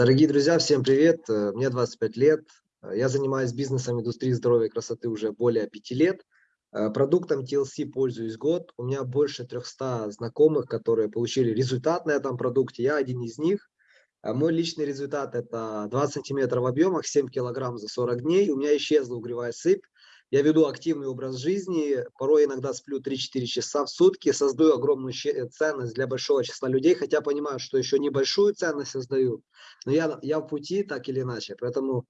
Дорогие друзья, всем привет! Э, мне 25 лет. Э, я занимаюсь бизнесом индустрии здоровья и красоты уже более 5 лет. Э, продуктом TLC пользуюсь год. У меня больше 300 знакомых, которые получили результат на этом продукте. Я один из них. Мой личный результат это 20 сантиметров в объемах, 7 килограмм за 40 дней. У меня исчезла угревая сыпь. Я веду активный образ жизни, порой иногда сплю 3-4 часа в сутки, создаю огромную э, ценность для большого числа людей, хотя понимаю, что еще небольшую ценность создаю, но я, я в пути так или иначе. Поэтому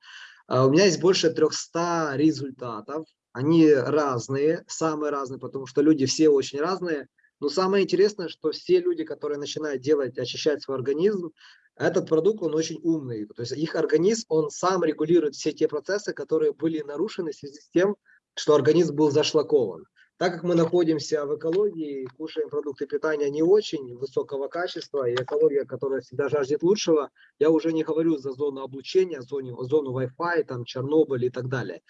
uh, у меня есть больше 300 результатов, они разные, самые разные, потому что люди все очень разные. Но самое интересное, что все люди, которые начинают делать, очищать свой организм, этот продукт, он очень умный. То есть их организм, он сам регулирует все те процессы, которые были нарушены в связи с тем, что организм был зашлакован. Так как мы находимся в экологии, кушаем продукты питания не очень высокого качества, и экология, которая всегда жаждет лучшего, я уже не говорю за зону облучения, зону, зону Wi-Fi, там, Чернобыль и так далее.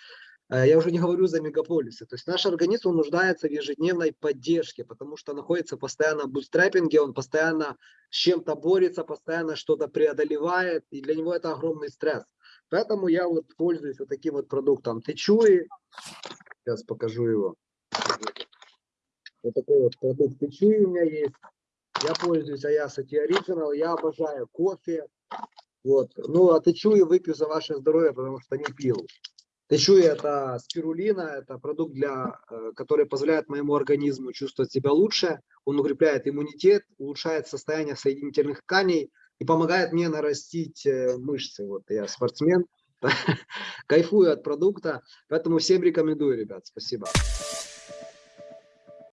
Э, я уже не говорю за мегаполисы. То есть наш организм он нуждается в ежедневной поддержке, потому что находится постоянно в бустрапинге, он постоянно с чем-то борется, постоянно что-то преодолевает, и для него это огромный стресс. Поэтому я вот пользуюсь вот таким вот продуктом Течуи. Сейчас покажу его. Вот такой вот продукт Течуи у меня есть. Я пользуюсь Tea Original. Я обожаю кофе. Вот. Ну, а Течуи выпью за ваше здоровье, потому что не пил. Течуи это спирулина, это продукт, для, э, который позволяет моему организму чувствовать себя лучше. Он укрепляет иммунитет, улучшает состояние соединительных тканей, и помогает мне нарастить э, мышцы. Вот я спортсмен, кайфую от продукта, поэтому всем рекомендую, ребят. Спасибо.